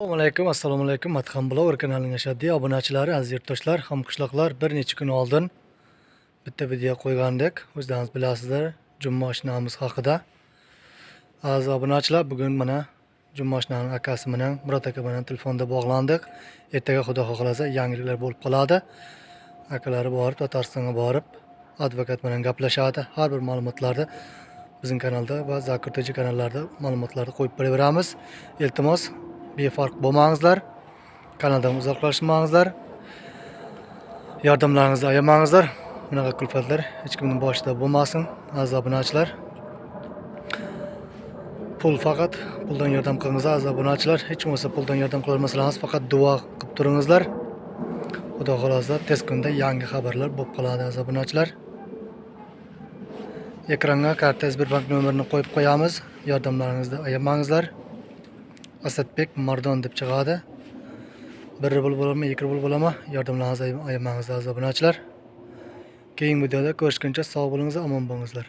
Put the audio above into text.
assalomu alaykum assalomu alaykum. Matxam blogger kanalining ashaddiy obunachilari aziz yurtdoshlar hamqishloqlar bir necha kun oldin bitta video qo'ygandik. O'zlaringiz bilasizlar juma oshnamiz haqida. Aziz obunachilar bugun mana juma oshnani akasi bilan murod aka bilan telefonda bog'landik. Ertaga xudo xohlasa yangiliklar bo'lib qoladi. Akalari borib tataristonga borib advokat bilan gaplashadi. Har bir ma'lumotlarni bizning kanalda va zakirtoji kanallarda ma'lumotlarni qo'yib beraveramiz. Iltimos befarq bo'lmangizlar kanaldan uzoqlashmangizlar yordamlaringizni ayamangizlar. Bunaqa kulfatlar hech kimning boshida bo'lmasin aziz obunachilar. Pul faqat puldan yordam qilingizlar aziz obunachilar. Hech bo'lmasa puldan yordam qilolmasangiz faqat duo qilib turingizlar. Xudo xohlasa tez kunda yangi xabarlar bo'lib qoladi aziz obunachilar. Ekranga karta sberbank nomerini qo'yib qo'yamiz. Yordamlaringizni ayamangizlar. Asadbek mardon deb chiqadi bir rubl bo'ladimi ikki rubl bo'ladimi yordamlaringizni ayamangizlar aziz obunachilar keyingi videoda ko'rishguncha sog' bo'linglar omon bo'linglar